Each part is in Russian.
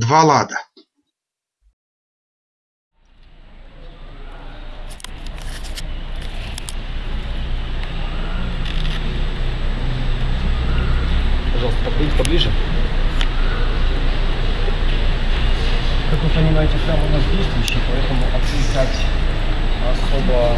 Два лада. Пожалуйста, подходите поближе. Как вы понимаете, храм у нас действующий, поэтому отвлекать особо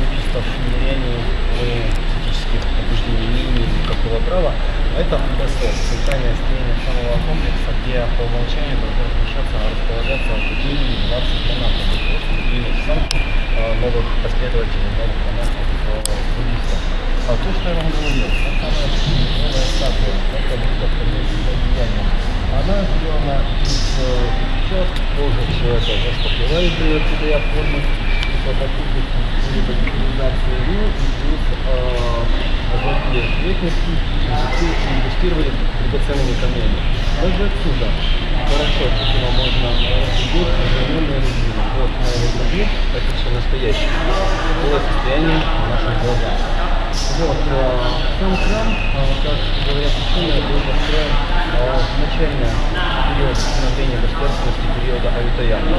буддистов миряне мы физических побуждений не имеем никакого права. Это УБСО, центральное строение самого комплекса, где по умолчанию должно размещаться, располагаться как минимум 20 фанатов, то есть стабильных самых новых последователей, новых фанатов э, буддистов. А то, что я вам говорил, та самая новая статуя, это будет вместе с влиянием. Она сделана из сейчас тоже все это заштопливает оттуда я формы фототипности прототипы по рекомендации РИО плюс озаки ответности инвестировали в драгоценные камни. Даже отсюда хорошо, почему можно рассудить современные резины. Вот на этой груди, это все настоящее. Было состояние в наших глазах. Вот, сам храм, как говорят ученые, был построен в начальный период становления государственности периода Авитаяна.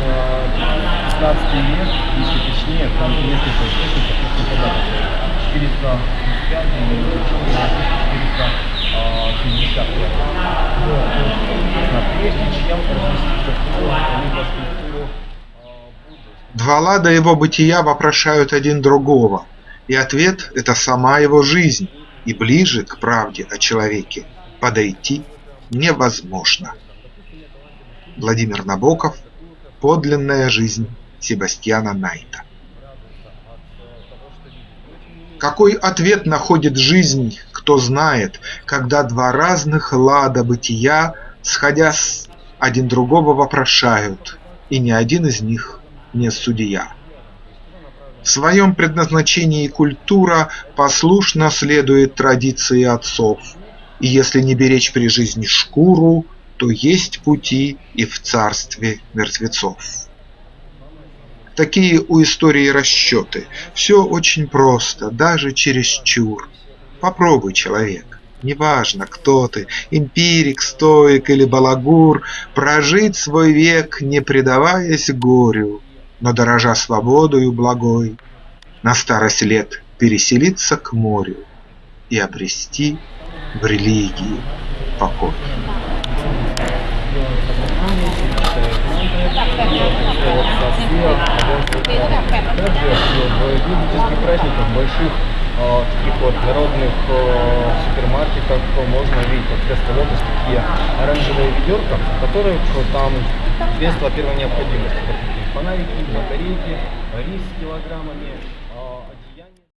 16 век, если точнее, в несколько источников, если подать 475 или Два лада его бытия вопрошают один другого, и ответ – это сама его жизнь, и ближе к правде о человеке подойти невозможно. Владимир Набоков – Подлинная жизнь Себастьяна Найта Какой ответ находит жизнь, кто знает, Когда два разных лада бытия, Сходясь, один другого вопрошают, И ни один из них не судья. В своем предназначении культура Послушно следует традиции отцов, И если не беречь при жизни шкуру, То есть пути и в царстве мертвецов. Такие у истории расчеты. Все очень просто, даже чересчур. Попробуй, человек, неважно, кто ты, эмпирик, стоик или балагур, Прожить свой век, не предаваясь горю, Но дорожа свободою благой, На старость лет переселиться к морю И обрести в религии покой. Также в юридических праздниках, больших э, таких вот народных э, супермаркетах можно видеть вот вместо лотос такие оранжевые ведерка, в там средства первой необходимости. Фонарики, батарейки, рис с килограммами, одеяния.